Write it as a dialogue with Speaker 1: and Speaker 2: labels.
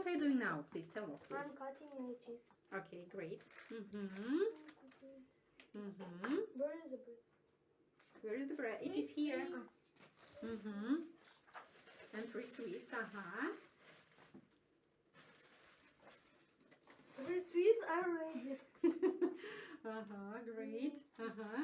Speaker 1: what are you doing now? Please tell us,
Speaker 2: I'm
Speaker 1: please.
Speaker 2: cutting cheese.
Speaker 1: Okay, great. Mm-hmm. Mm-hmm.
Speaker 2: Where is the bread?
Speaker 1: Where is the bread? It is here. Mm-hmm. And three sweets, uh-huh.
Speaker 2: The sweets are ready.
Speaker 1: uh-huh, great. Mm-hmm. Uh-huh.